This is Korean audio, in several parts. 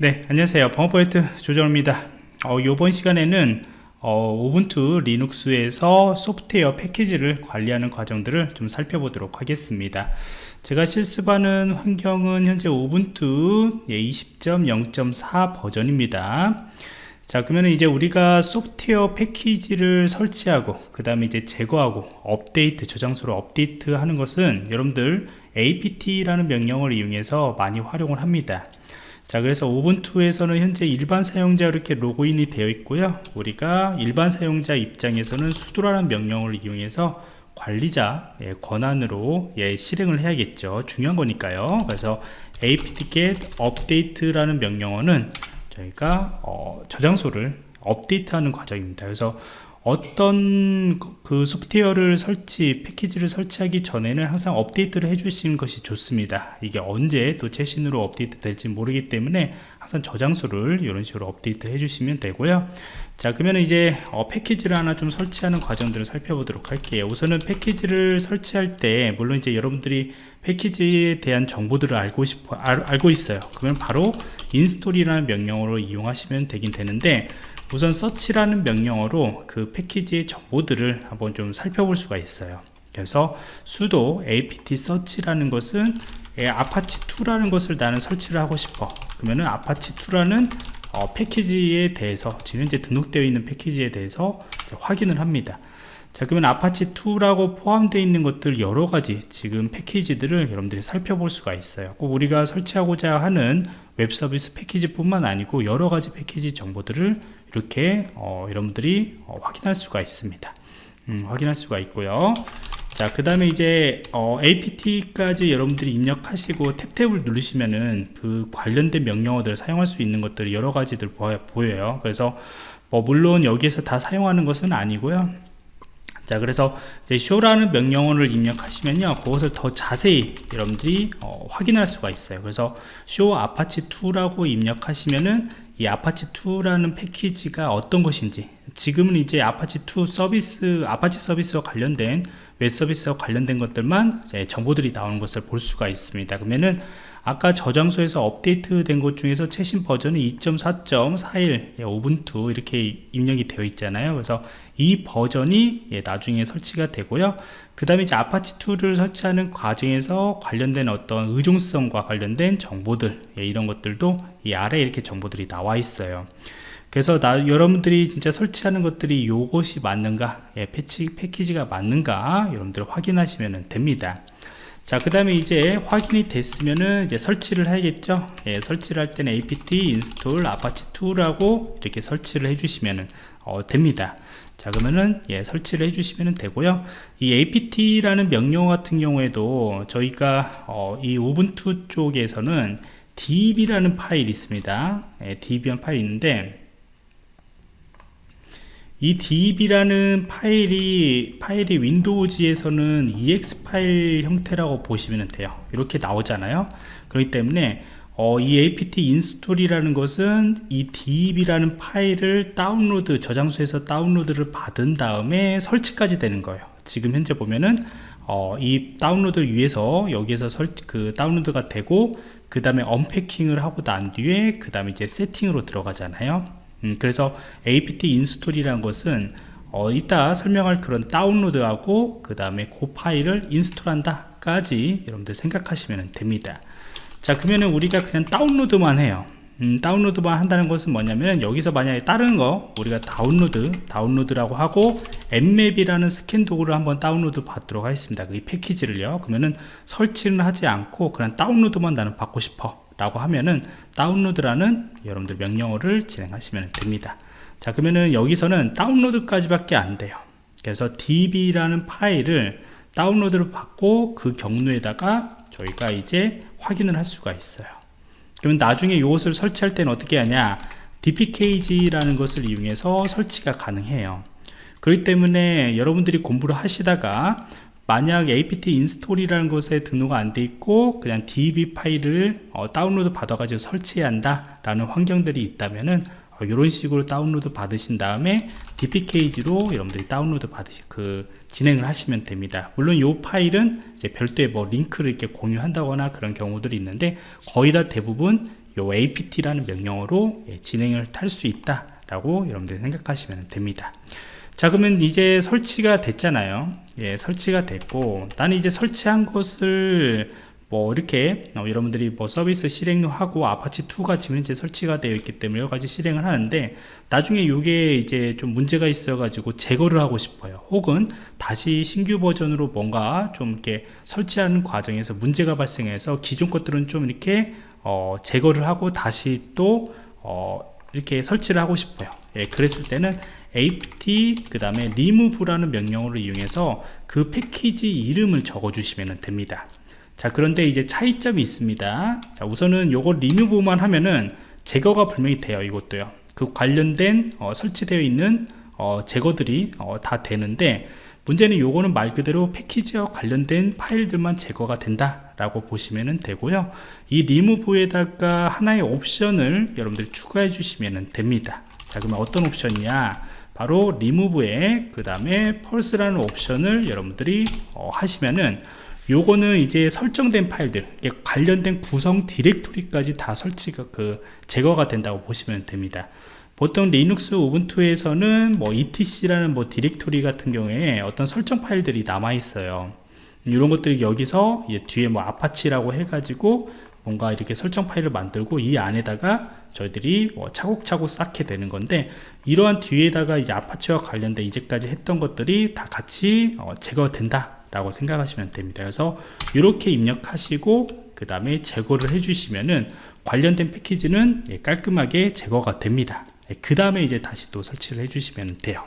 네 안녕하세요. 범어포인트 조정입니다. 어, 이번 시간에는 어, 우분투 리눅스에서 소프트웨어 패키지를 관리하는 과정들을 좀 살펴보도록 하겠습니다. 제가 실습하는 환경은 현재 우분투 20.0.4 버전입니다. 자 그러면 이제 우리가 소프트웨어 패키지를 설치하고 그 다음에 이제 제거하고 업데이트 저장소로 업데이트 하는 것은 여러분들 apt라는 명령을 이용해서 많이 활용을 합니다 자 그래서 우분투에서는 현재 일반 사용자 이렇게 로그인이 되어 있고요. 우리가 일반 사용자 입장에서는 수도라는 명령을 이용해서 관리자 예, 권한으로 예, 실행을 해야겠죠. 중요한 거니까요. 그래서 apt-get update라는 명령어는 저희가 어, 저장소를 업데이트하는 과정입니다. 그래서 어떤 그 소프트웨어를 설치 패키지를 설치하기 전에는 항상 업데이트를 해주시는 것이 좋습니다. 이게 언제 또 최신으로 업데이트 될지 모르기 때문에 항상 저장소를 이런 식으로 업데이트 해주시면 되고요. 자 그러면 이제 어, 패키지를 하나 좀 설치하는 과정들을 살펴보도록 할게요. 우선은 패키지를 설치할 때 물론 이제 여러분들이 패키지에 대한 정보들을 알고 싶어 알, 알고 있어요. 그러면 바로 install이라는 명령어로 이용하시면 되긴 되는데 우선 search라는 명령어로 그 패키지의 정보들을 한번 좀 살펴볼 수가 있어요. 그래서 sudo apt search라는 것은 Apache2라는 것을 나는 설치를 하고 싶어. 그러면은 Apache2라는 어, 패키지에 대해서 지금 현재 등록되어 있는 패키지에 대해서 확인을 합니다. 자 그러면 Apache2라고 포함되어 있는 것들 여러가지 지금 패키지들을 여러분들이 살펴볼 수가 있어요. 꼭 우리가 설치하고자 하는 웹 서비스 패키지 뿐만 아니고 여러 가지 패키지 정보들을 이렇게 어, 여러분들이 어, 확인할 수가 있습니다. 음, 확인할 수가 있고요. 자 그 다음에 이제 어, apt까지 여러분들이 입력하시고 tab tab을 누르시면은 그 관련된 명령어들을 사용할 수 있는 것들이 여러 가지들 보여요. 그래서 뭐 물론 여기에서 다 사용하는 것은 아니고요 자 그래서 이제 show라는 명령어를 입력하시면요 그것을 더 자세히 여러분들이 어, 확인할 수가 있어요. 그래서 show apache2라고 입력하시면은 이 아파치 2라는 패키지가 어떤 것인지 지금은 이제 아파치 2 서비스 아파치 서비스와 관련된 웹 서비스와 관련된 것들만 정보들이 나오는 것을 볼 수가 있습니다. 그러면은 아까 저장소에서 업데이트 된 것 중에서 최신 버전은 2.4.41 Ubuntu 이렇게 입력이 되어 있잖아요. 그래서 이 버전이 예, 나중에 설치가 되고요. 그 다음에 이제 Apache2를 설치하는 과정에서 관련된 어떤 의존성과 관련된 정보들 예, 이런 것들도 이 아래에 이렇게 정보들이 나와 있어요. 그래서 나, 여러분들이 진짜 설치하는 것들이 요것이 맞는가? 예, 패치, 패키지가 맞는가? 여러분들 확인하시면 됩니다 자그 다음에 이제 확인이 됐으면은 이제 설치를 해야겠죠? 예, 설치를 할 때는 apt install apache 2라고 이렇게 설치를 해주시면 어, 됩니다. 자 그러면은 예, 설치를 해주시면 되고요. 이 apt라는 명령 같은 경우에도 저희가 어, 이 우분투 쪽에서는 db라는 파일이 있습니다. 예, db라는 파일이 있는데 이 db라는 파일이 파일이 윈도우즈에서는 ex 파일 형태라고 보시면 돼요. 이렇게 나오잖아요. 그렇기 때문에 어, 이 apt 인스톨이라는 것은 이 deb라는 파일을 다운로드 저장소에서 다운로드를 받은 다음에 설치까지 되는 거예요. 지금 현재 보면은 어, 이 다운로드를 위해서 여기에서 설, 그 다운로드가 되고 그 다음에 unpacking을 하고 난 뒤에 그 다음에 이제 세팅으로 들어가잖아요 음, 그래서 apt 인스톨이라는 것은 어, 이따 설명할 그런 다운로드하고 그 다음에 그 파일을 install한다 까지 여러분들 생각하시면 됩니다. 자 그러면 우리가 그냥 다운로드만 해요. 음, 다운로드만 한다는 것은 뭐냐면 여기서 만약에 다른 거 우리가 다운로드 다운로드라고 하고 Nmap이라는 스캔 도구를 한번 다운로드 받도록 하겠습니다. 이 패키지를요. 그러면은 설치는 하지 않고 그냥 다운로드만 나는 받고 싶어 라고 하면은 다운로드라는 여러분들 명령어를 진행하시면 됩니다. 자 그러면은 여기서는 다운로드까지 밖에 안 돼요. 그래서 deb라는 파일을 다운로드를 받고 그 경로에다가 저희가 이제 확인을 할 수가 있어요. 그러면 나중에 이것을 설치할 때는 어떻게 하냐? dpkg라는 것을 이용해서 설치가 가능해요. 그렇기 때문에 여러분들이 공부를 하시다가 만약 apt 인스톨이라는 것에 등록 안 돼 있고 그냥 deb 파일을 어, 다운로드 받아 가지고 설치해야 한다 라는 환경들이 있다면은 어, 이런 식으로 다운로드 받으신 다음에 dpkg로 여러분들이 다운로드 받으시 그 진행을 하시면 됩니다. 물론 이 파일은 이제 별도의 뭐 링크를 이렇게 공유한다거나 그런 경우들이 있는데 거의 다 대부분 요 apt라는 명령어로 예, 진행을 할 수 있다 라고 여러분들이 생각하시면 됩니다 자 그러면 이제 설치가 됐잖아요. 예 설치가 됐고 나는 이제 설치한 것을 뭐 이렇게 어, 여러분들이 뭐 서비스 실행하고 Apache2가 지금 현재 설치가 되어 있기 때문에 여러 가지 실행을 하는데 나중에 이게 이제 좀 문제가 있어 가지고 제거를 하고 싶어요. 혹은 다시 신규 버전으로 뭔가 좀 이렇게 설치하는 과정에서 문제가 발생해서 기존 것들은 좀 이렇게 어, 제거를 하고 다시 또 어, 이렇게 설치를 하고 싶어요 예, 그랬을 때는 apt 그 다음에 remove라는 명령어를 이용해서 그 패키지 이름을 적어 주시면 됩니다. 자 그런데 이제 차이점이 있습니다. 자 우선은 요걸 리무브만 하면은 제거가 분명히 돼요 이것도요. 그 관련된 어, 설치되어 있는 어, 제거들이 어, 다 되는데 문제는 요거는 말 그대로 패키지와 관련된 파일들만 제거가 된다 라고 보시면 되고요. 이 리무브에다가 하나의 옵션을 여러분들이 추가해 주시면 됩니다 자 그러면 어떤 옵션이냐? 바로 리무브에 그 다음에 펄스라는 옵션을 여러분들이 어, 하시면은 요거는 이제 설정된 파일들 관련된 구성 디렉토리까지 다 설치가 그 제거가 된다고 보시면 됩니다. 보통 Linux Ubuntu에서는 뭐 etc라는 뭐 디렉토리 같은 경우에 어떤 설정 파일들이 남아 있어요. 이런 것들이 여기서 뒤에 뭐 Apache라고 해가지고 뭔가 이렇게 설정 파일을 만들고 이 안에다가 저희들이 뭐 차곡차곡 쌓게 되는 건데 이러한 뒤에다가 이제 Apache와 관련된 이제까지 했던 것들이 다 같이 어, 제거된다 라고 생각하시면 됩니다. 그래서 이렇게 입력하시고 그 다음에 제거를 해주시면은 관련된 패키지는 예, 깔끔하게 제거가 됩니다. 예, 그 다음에 이제 다시 또 설치를 해주시면 돼요.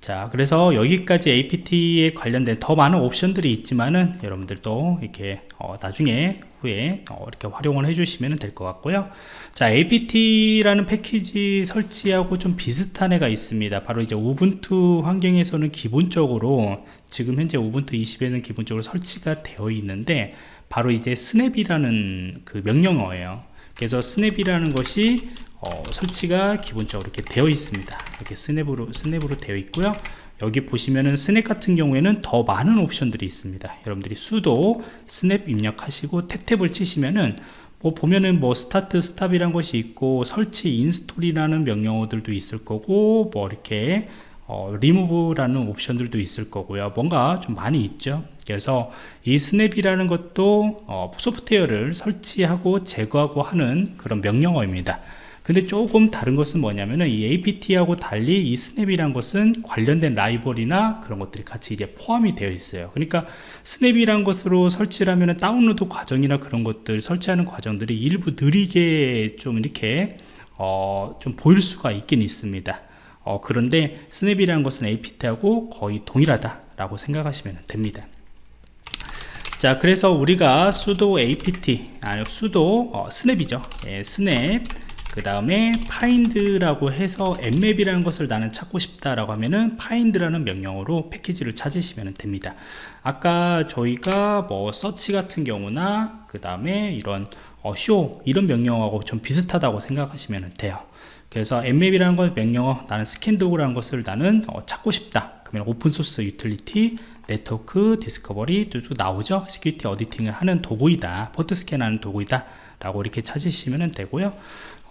자 그래서 여기까지 apt에 관련된 더 많은 옵션들이 있지만은 여러분들도 이렇게 어, 나중에 후에 어, 이렇게 활용을 해주시면 될 것 같고요. 자 apt라는 패키지 설치하고 좀 비슷한 애가 있습니다. 바로 이제 우분투 환경에서는 기본적으로 지금 현재 우분투 20에는 기본적으로 설치가 되어 있는데 바로 이제 snap이라는 그 명령어예요. 그래서 snap이라는 것이 어, 설치가 기본적으로 이렇게 되어 있습니다. 이렇게 snap으로 snap으로 되어 있고요 여기 보시면은 snap 같은 경우에는 더 많은 옵션들이 있습니다. 여러분들이 sudo snap 입력하시고 tab tab을 치시면은 뭐 보면은 뭐 start stop이란 것이 있고 설치 install이라는 명령어들도 있을 거고 뭐 이렇게 어, 리무브라는 옵션들도 있을 거고요. 뭔가 좀 많이 있죠. 그래서 이 snap이라는 것도 어, 소프트웨어를 설치하고 제거하고 하는 그런 명령어입니다 근데 조금 다른 것은 뭐냐면은 이 apt하고 달리 이 snap이란 것은 관련된 라이브러리나 그런 것들이 같이 이제 포함이 되어 있어요. 그러니까 snap이란 것으로 설치를 하면은 다운로드 과정이나 그런 것들 설치하는 과정들이 일부 느리게 좀 이렇게 어, 좀 보일 수가 있긴 있습니다. 어, 그런데 snap이라는 것은 apt하고 거의 동일하다 라고 생각하시면 됩니다. 자 그래서 우리가 sudo apt 아니 sudo 어, snap이죠. 예, snap 그 다음에 find라고 해서 nmap이라는 것을 나는 찾고 싶다라고 하면은 find라는 명령어로 패키지를 찾으시면 됩니다. 아까 저희가 뭐 서치 같은 경우나 그 다음에 이런 어, show 이런 명령어하고 좀 비슷하다고 생각하시면 돼요. 그래서 nmap이라는 것 명령어 나는 스캔 도구라는 것을 나는 어, 찾고 싶다. 그러면 open source utility network discovery 또 나오죠? security auditing을 하는 도구이다. port scan하는 도구이다. 라고 이렇게 찾으시면 되고요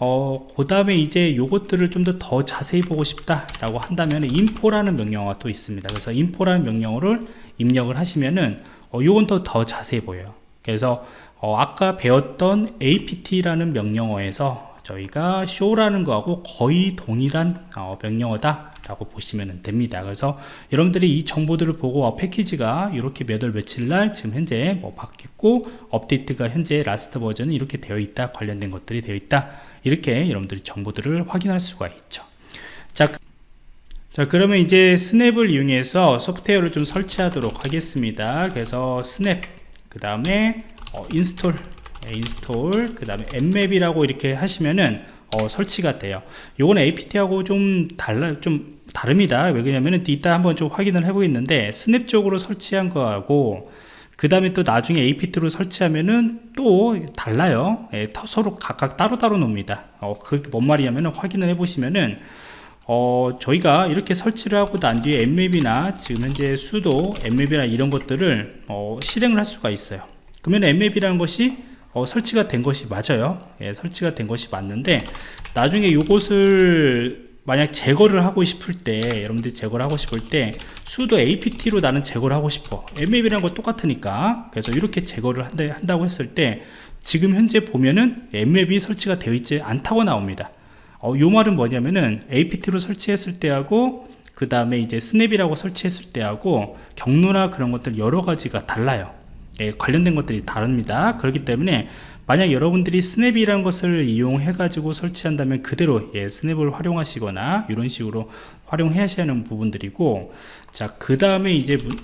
어, 그 다음에 이제 요것들을 좀 더 더 자세히 보고 싶다 라고 한다면 info라는 명령어가 또 있습니다. 그래서 info라는 명령어를 입력을 하시면은 어, 요건 더, 더 자세히 보여요. 그래서 어, 아까 배웠던 apt라는 명령어에서 저희가 show라는 거하고 거의 동일한 어, 명령어다 라고 보시면 됩니다. 그래서 여러분들이 이 정보들을 보고 어, 패키지가 이렇게 몇 월 며칠 날 지금 현재 뭐 바뀌고 업데이트가 현재 last 버전이 이렇게 되어 있다 관련된 것들이 되어 있다 이렇게 여러분들이 정보들을 확인할 수가 있죠. 자, 자 그러면 이제 snap을 이용해서 소프트웨어를 좀 설치하도록 하겠습니다. 그래서 snap 그 다음에 어, install 네, install 그 다음에 nmap이라고 이렇게 하시면은 어, 설치가 돼요. 요거는 apt하고 좀 달라 좀 다릅니다. 왜 그러냐면은 이따 한번 좀 확인을 해 보겠는데 스냅 쪽으로 설치한 거하고 그 다음에 또 나중에 apt로 설치하면은 또 달라요. 예, 서로 각각 따로따로 놉니다. 어, 그뭔 말이냐면은 확인을 해 보시면은 어, 저희가 이렇게 설치를 하고 난 뒤에 mmap이나 지금 현재 수도 mmap이나 이런 것들을 어, 실행을 할 수가 있어요. 그러면 mmap이라는 것이 어, 설치가 된 것이 맞아요. 예, 설치가 된 것이 맞는데 나중에 이것을 만약 제거를 하고 싶을 때 여러분들이 제거를 하고 싶을 때 sudo apt로 나는 제거를 하고 싶어. Mm이라는 거 똑같으니까. 그래서 이렇게 제거를 한다, 한다고 했을 때 지금 현재 보면은 mmap이 설치가 되어 있지 않다고 나옵니다. 어, 요 말은 뭐냐면은 apt로 설치했을 때하고 그 다음에 이제 스냅이라고 설치했을 때하고 경로나 그런 것들 여러 가지가 달라요. 예, 관련된 것들이 다릅니다. 그렇기 때문에 만약 여러분들이 snap이라는 것을 이용해 가지고 설치한다면 그대로 예, snap을 활용하시거나 이런 식으로 활용해야 하는 부분들이고 자 그 다음에 이제 문,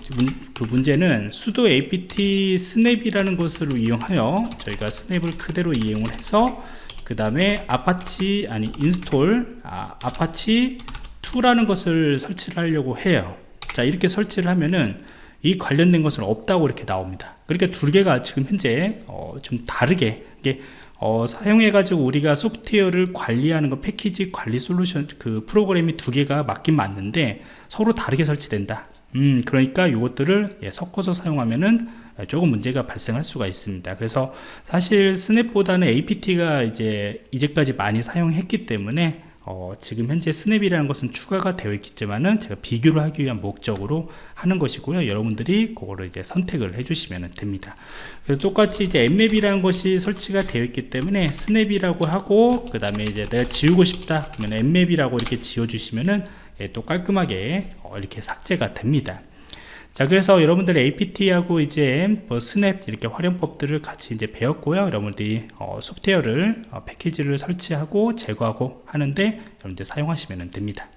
그 문제는 sudo apt snap이라는 것을 이용하여 저희가 snap을 그대로 이용을 해서 그 다음에 아파치 아니 install 아, 아파치 2라는 것을 설치를 하려고 해요. 자 이렇게 설치를 하면은 이 관련된 것은 없다고 이렇게 나옵니다. 그러니까 두 개가 지금 현재 어, 좀 다르게 이게 어, 사용해 가지고 우리가 소프트웨어를 관리하는 거 패키지 관리 솔루션 그 프로그램이 두 개가 맞긴 맞는데 서로 다르게 설치된다. 음 그러니까 이것들을 예, 섞어서 사용하면은 조금 문제가 발생할 수가 있습니다. 그래서 사실 스냅보다는 apt가 이제 이제까지 많이 사용했기 때문에 어, 지금 현재 snap이라는 것은 추가가 되어 있겠지만은 제가 비교를 하기 위한 목적으로 하는 것이고요. 여러분들이 그거를 이제 선택을 해주시면 됩니다. 그래서 똑같이 이제 nmap이라는 것이 설치가 되어 있기 때문에 snap이라고 하고 그 다음에 이제 내가 지우고 싶다 그러면 nmap이라고 이렇게 지워 주시면은 예, 또 깔끔하게 어, 이렇게 삭제가 됩니다 자 그래서 여러분들 APT하고 이제 뭐 snap 이렇게 활용법들을 같이 이제 배웠고요. 여러분들이 어, 소프트웨어를 어, 패키지를 설치하고 제거하고 하는데 여러분들 사용하시면 됩니다